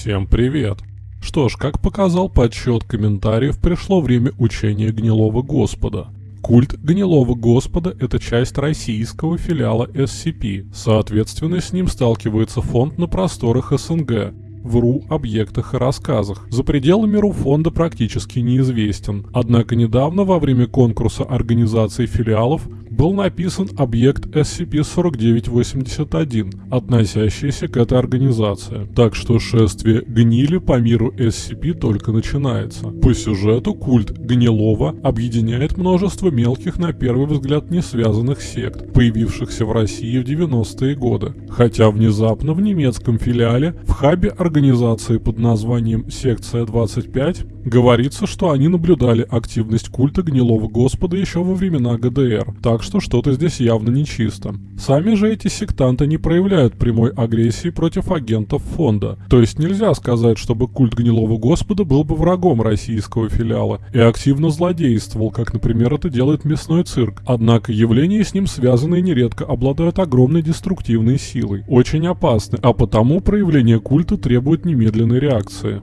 Всем привет! Что ж, как показал подсчет комментариев, пришло время учения Гнилого Господа. Культ Гнилого Господа – это часть российского филиала SCP, соответственно, с ним сталкивается фонд на просторах СНГ, в РУ объектах и рассказах. За пределами РУ фонда практически неизвестен. Однако недавно во время конкурса организации филиалов был написан объект SCP-4981, относящийся к этой организации. Так что шествие гнили по миру SCP только начинается. По сюжету культ Гнилова объединяет множество мелких на первый взгляд не связанных сект, появившихся в России в 90-е годы. Хотя внезапно в немецком филиале в хабе организации под названием «Секция 25» говорится, что они наблюдали активность культа Гнилого Господа еще во времена ГДР, так что что-то здесь явно нечисто. Сами же эти сектанты не проявляют прямой агрессии против агентов фонда. То есть нельзя сказать, чтобы культ Гнилого Господа был бы врагом российского филиала и активно злодействовал, как, например, это делает мясной цирк. Однако явления с ним связанные нередко обладают огромной деструктивной силой, очень опасны, а потому проявление культа требует немедленной реакции.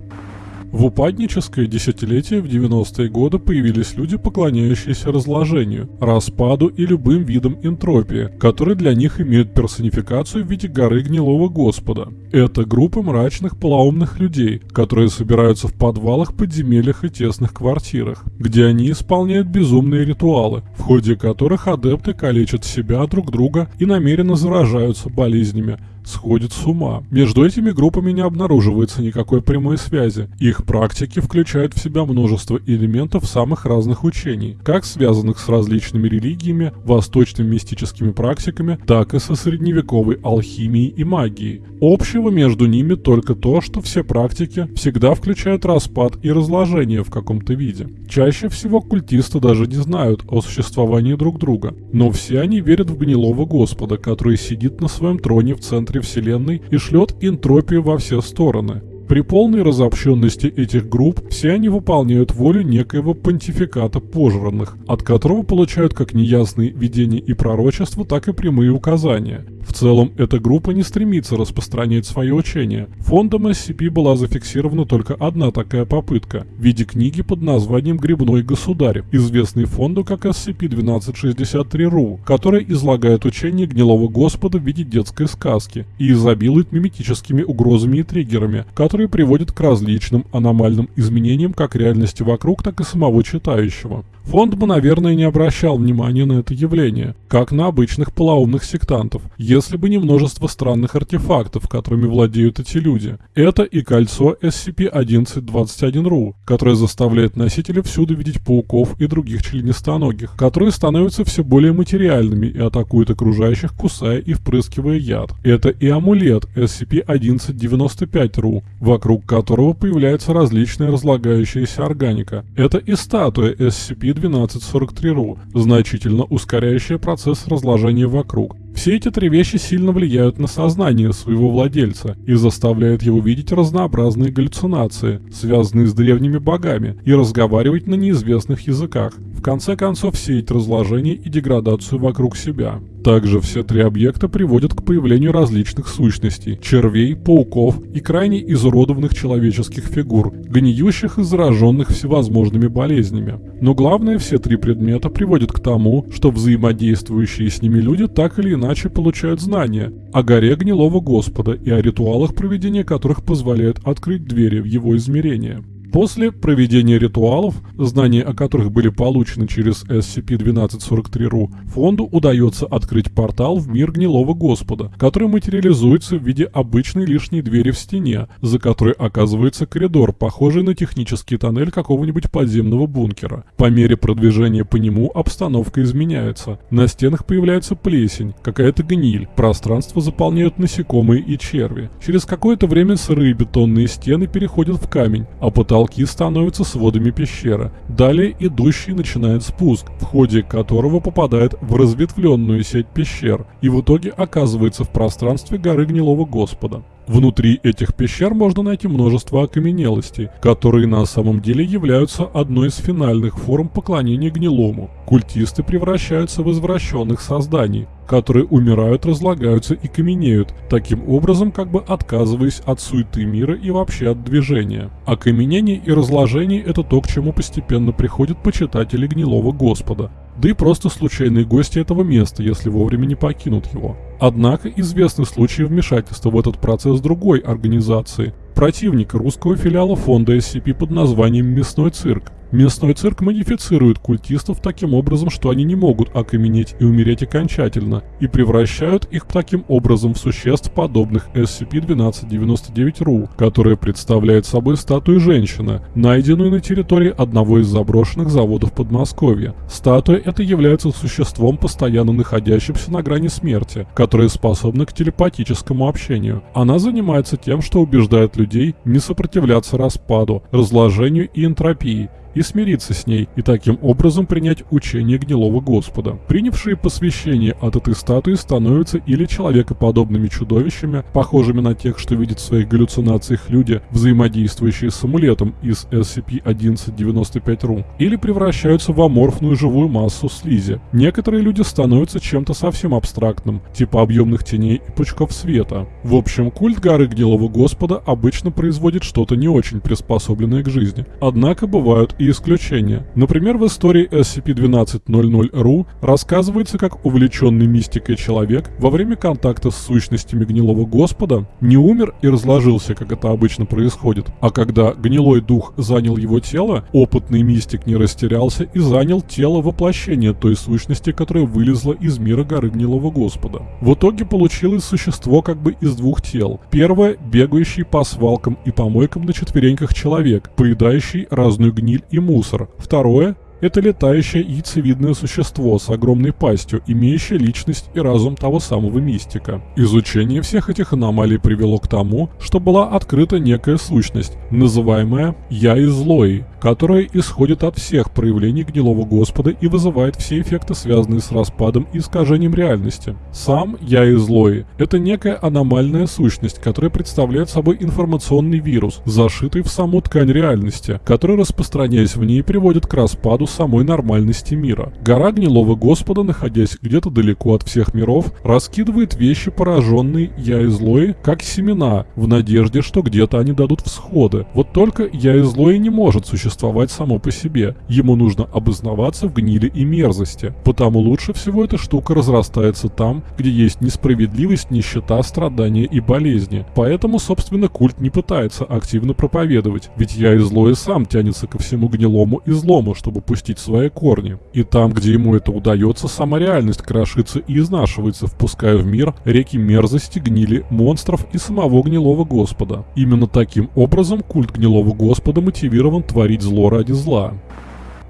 В упадническое десятилетие в 90-е годы появились люди, поклоняющиеся разложению, распаду и любым видам энтропии, которые для них имеют персонификацию в виде горы гнилого господа. Это группы мрачных полоумных людей, которые собираются в подвалах, подземельях и тесных квартирах, где они исполняют безумные ритуалы, в ходе которых адепты калечат себя, друг друга и намеренно заражаются болезнями, сходит с ума. Между этими группами не обнаруживается никакой прямой связи. Их практики включают в себя множество элементов самых разных учений, как связанных с различными религиями, восточными мистическими практиками, так и со средневековой алхимией и магией. Общего между ними только то, что все практики всегда включают распад и разложение в каком-то виде. Чаще всего культисты даже не знают о существовании друг друга, но все они верят в гнилого господа, который сидит на своем троне в центре центре Вселенной и шлет энтропию во все стороны. При полной разобщенности этих групп все они выполняют волю некоего понтификата пожранных, от которого получают как неясные видения и пророчества, так и прямые указания. В целом, эта группа не стремится распространять свое учение. Фондом SCP была зафиксирована только одна такая попытка в виде книги под названием «Грибной государь», известный фонду как SCP-1263-RU, которая излагает учение гнилого господа в виде детской сказки и изобилует миметическими угрозами и триггерами, которые приводят к различным аномальным изменениям как реальности вокруг, так и самого читающего. Фонд бы, наверное, не обращал внимания на это явление, как на обычных полоумных сектантов, если бы не множество странных артефактов, которыми владеют эти люди. Это и кольцо SCP-1121-RU, которое заставляет носителя всюду видеть пауков и других членистоногих, которые становятся все более материальными и атакуют окружающих, кусая и впрыскивая яд. Это и амулет SCP-1195-RU, вокруг которого появляется различная разлагающаяся органика. Это и статуя SCP 1243-RU, значительно ускоряющая процесс разложения вокруг. Все эти три вещи сильно влияют на сознание своего владельца и заставляют его видеть разнообразные галлюцинации, связанные с древними богами, и разговаривать на неизвестных языках. В конце концов, сеять разложение и деградацию вокруг себя. Также все три объекта приводят к появлению различных сущностей – червей, пауков и крайне изуродованных человеческих фигур, гниющих и зараженных всевозможными болезнями. Но главное, все три предмета приводят к тому, что взаимодействующие с ними люди так или иначе получают знания о горе гнилого Господа и о ритуалах, проведения которых позволяют открыть двери в его измерение. После проведения ритуалов, знания о которых были получены через SCP-1243-RU, фонду удается открыть портал в мир гнилого господа, который материализуется в виде обычной лишней двери в стене, за которой оказывается коридор, похожий на технический тоннель какого-нибудь подземного бункера. По мере продвижения по нему обстановка изменяется. На стенах появляется плесень, какая-то гниль, пространство заполняют насекомые и черви. Через какое-то время сырые бетонные стены переходят в камень, а потолок Потолки становятся сводами пещеры. Далее идущий начинает спуск, в ходе которого попадает в разветвленную сеть пещер и в итоге оказывается в пространстве горы Гнилого Господа. Внутри этих пещер можно найти множество окаменелостей, которые на самом деле являются одной из финальных форм поклонения гнилому. Культисты превращаются в извращенных созданий, которые умирают, разлагаются и каменеют, таким образом как бы отказываясь от суеты мира и вообще от движения. Окаменение и разложение – это то, к чему постепенно приходят почитатели гнилого Господа, да и просто случайные гости этого места, если вовремя не покинут его. Однако известны случаи вмешательства в этот процесс другой организации, противника русского филиала фонда SCP под названием «Мясной цирк», Местной цирк модифицирует культистов таким образом, что они не могут окаменеть и умереть окончательно, и превращают их таким образом в существ, подобных SCP-1299-RU, которая представляет собой статую женщины, найденную на территории одного из заброшенных заводов Подмосковья. Статуя эта является существом, постоянно находящимся на грани смерти, которое способно к телепатическому общению. Она занимается тем, что убеждает людей не сопротивляться распаду, разложению и энтропии, и смириться с ней, и таким образом принять учение гнилого Господа. Принявшие посвящение от этой статуи становятся или человекоподобными чудовищами, похожими на тех, что видят в своих галлюцинациях люди, взаимодействующие с амулетом из SCP-1195-RU, или превращаются в аморфную живую массу слизи. Некоторые люди становятся чем-то совсем абстрактным, типа объемных теней и пучков света. В общем, культ горы гнилого Господа обычно производит что-то не очень приспособленное к жизни. Однако бывают и исключения. Например, в истории SCP-1200-RU рассказывается, как увлеченный мистикой человек во время контакта с сущностями гнилого господа не умер и разложился, как это обычно происходит, а когда гнилой дух занял его тело, опытный мистик не растерялся и занял тело воплощения той сущности, которая вылезла из мира горы гнилого господа. В итоге получилось существо как бы из двух тел. Первое – бегающий по свалкам и помойкам на четвереньках человек, поедающий разную гниль и мусор. Второе это летающее яйцевидное существо с огромной пастью, имеющее личность и разум того самого мистика. Изучение всех этих аномалий привело к тому, что была открыта некая сущность, называемая «Я из Лои», которая исходит от всех проявлений гнилого Господа и вызывает все эффекты, связанные с распадом и искажением реальности. Сам «Я из Лои» — это некая аномальная сущность, которая представляет собой информационный вирус, зашитый в саму ткань реальности, который, распространяясь в ней, приводит к распаду самой нормальности мира. Гора гнилого Господа, находясь где-то далеко от всех миров, раскидывает вещи, пораженные Я и Злой, как семена, в надежде, что где-то они дадут всходы. Вот только Я и Злой не может существовать само по себе. Ему нужно обознаваться в гнили и мерзости. Потому лучше всего эта штука разрастается там, где есть несправедливость, нищета, страдания и болезни. Поэтому, собственно, культ не пытается активно проповедовать, ведь Я и Злой сам тянется ко всему гнилому и злому, чтобы пустить свои корни. И там, где ему это удается, сама реальность крошится и изнашивается, впуская в мир реки мерзости, гнили, монстров и самого гнилого господа. Именно таким образом культ гнилого господа мотивирован творить зло ради зла.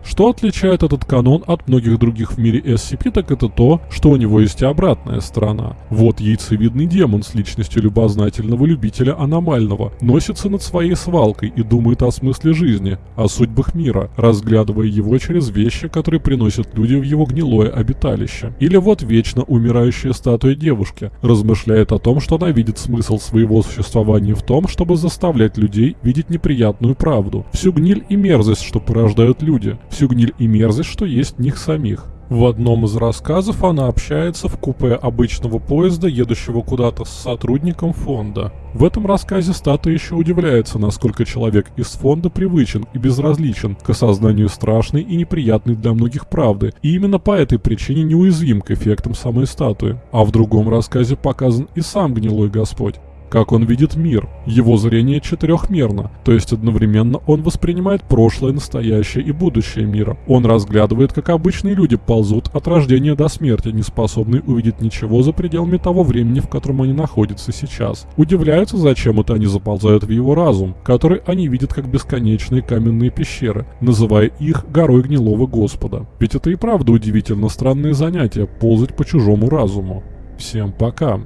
Что отличает этот канон от многих других в мире SCP, так это то, что у него есть и обратная сторона. Вот яйцевидный демон с личностью любознательного любителя аномального носится над своей свалкой и думает о смысле жизни, о судьбах мира, разглядывая его через вещи, которые приносят люди в его гнилое обиталище. Или вот вечно умирающая статуя девушки размышляет о том, что она видит смысл своего существования в том, чтобы заставлять людей видеть неприятную правду, всю гниль и мерзость, что порождают люди, всю гниль и мерзость, что есть в них самих. В одном из рассказов она общается в купе обычного поезда, едущего куда-то с сотрудником фонда. В этом рассказе Стата еще удивляется, насколько человек из фонда привычен и безразличен к осознанию страшной и неприятной для многих правды, и именно по этой причине неуязвим к эффектам самой статуи. А в другом рассказе показан и сам гнилой Господь, как он видит мир. Его зрение четырехмерно, то есть одновременно он воспринимает прошлое, настоящее и будущее мира. Он разглядывает, как обычные люди ползут от рождения до смерти, не способные увидеть ничего за пределами того времени, в котором они находятся сейчас. Удивляются, зачем это они заползают в его разум, который они видят как бесконечные каменные пещеры, называя их горой гнилого Господа. Ведь это и правда удивительно странное занятие – ползать по чужому разуму. Всем пока.